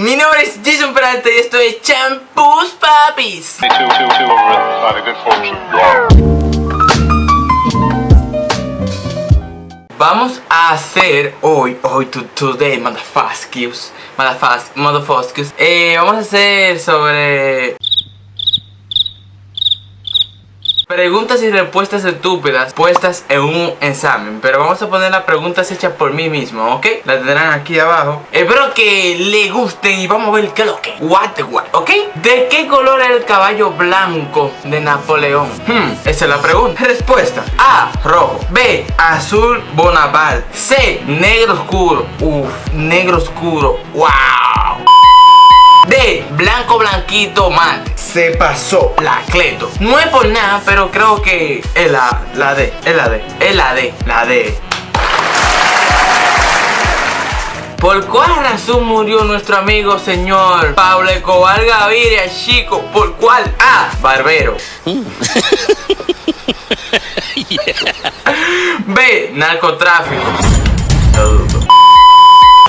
mi nombre es Jason Peralta y esto es Champús Papis. Vamos a hacer hoy, hoy, today, motherfuckers, motherfuckers, motherfuckers, eh, vamos a hacer sobre Preguntas y respuestas estúpidas puestas en un examen Pero vamos a poner las preguntas hechas por mí mismo, ¿ok? Las tendrán aquí abajo. Espero que le gusten y vamos a ver qué es lo que What the what, ¿ok? ¿De qué color es el caballo blanco de Napoleón? Hmm, esa es la pregunta. Respuesta A, rojo. B, azul Bonaparte. C, negro oscuro. Uf, negro oscuro. Wow. D, blanco blanquito mate se pasó la Cleto. No es por nada, pero creo que es la, la D, es la D, es la D, la D. ¿Por cuál razón murió nuestro amigo señor Pablo Escobar Gaviria, chico? ¿Por cuál? A. Barbero. B. Narcotráfico.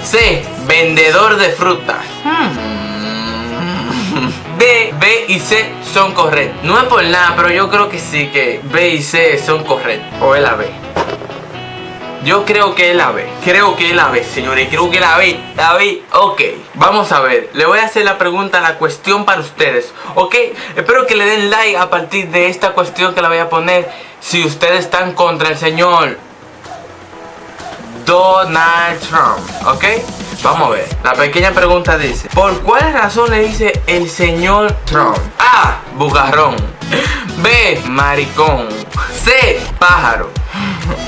C. Vendedor de fruta. Hmm. B, B y C son correctos. No es por nada, pero yo creo que sí que B y C son correctos. O es la B. Yo creo que es la B. Creo que es la B, señores. Creo que la B. La B. Ok. Vamos a ver. Le voy a hacer la pregunta, la cuestión para ustedes. Ok. Espero que le den like a partir de esta cuestión que la voy a poner. Si ustedes están contra el señor Donald Trump. Ok. Vamos a ver. La pequeña pregunta dice, ¿por cuál razón le dice el señor Trump? A. Bugarrón. B. Maricón. C. Pájaro.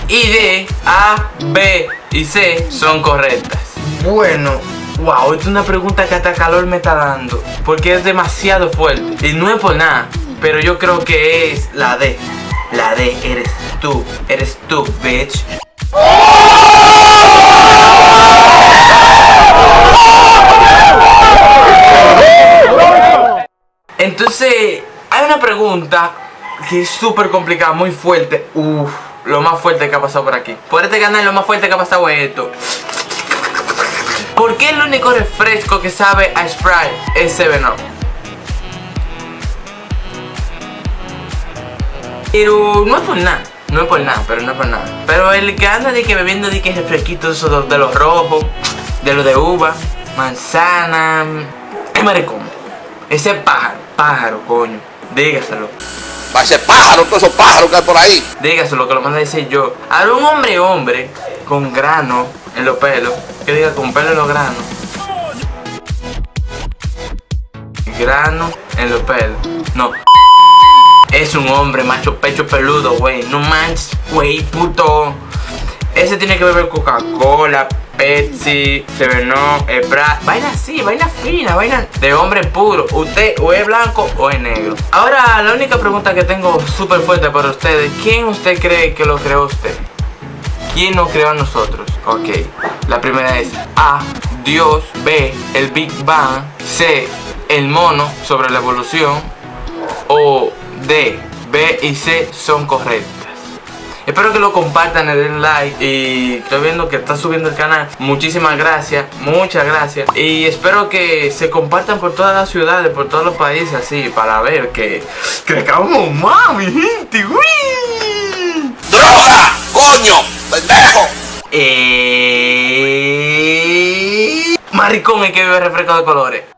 Y D. A, B y C son correctas. Bueno, wow, esta es una pregunta que hasta calor me está dando. Porque es demasiado fuerte. Y no es por nada. Pero yo creo que es la D. La D, eres tú. Eres tú, bitch. Entonces, hay una pregunta que es súper complicada, muy fuerte. Uf, lo más fuerte que ha pasado por aquí. Por este canal lo más fuerte que ha pasado es esto. ¿Por qué el único refresco que sabe a Sprite es 7-Up? Pero no es por nada. No es por nada, pero no es por nada. Pero el que anda de que bebiendo de que refresquitos esos de los rojos, de los de uva, manzana, es maricón. Ese pájaro, pájaro, coño. Dígaselo. Va a ser pájaro, todos esos pájaros que hay por ahí. Dígaselo, que lo manda a decir yo. Ahora un hombre hombre con grano en los pelos. Que diga con pelo en los granos. Grano en los pelos. No. Es un hombre macho pecho peludo, güey. No manches, güey, puto. Ese tiene que beber Coca-Cola, Pepsi, Severno, Ebra Vaina así, vaina fina, vaina de hombre puro Usted o es blanco o es negro Ahora la única pregunta que tengo súper fuerte para ustedes ¿Quién usted cree que lo creó usted? ¿Quién nos creó a nosotros? Ok, la primera es A, Dios B, el Big Bang C, el mono sobre la evolución O D, B y C son correctos Espero que lo compartan, le den like y estoy viendo que está subiendo el canal. Muchísimas gracias, muchas gracias. Y espero que se compartan por todas las ciudades, por todos los países así, para ver que crezcamos más, mi gente. ¡Uy! ¡Droga! ¡Coño! ¡Pendejo! Eh... Maricón, hay que beber refresco de colores.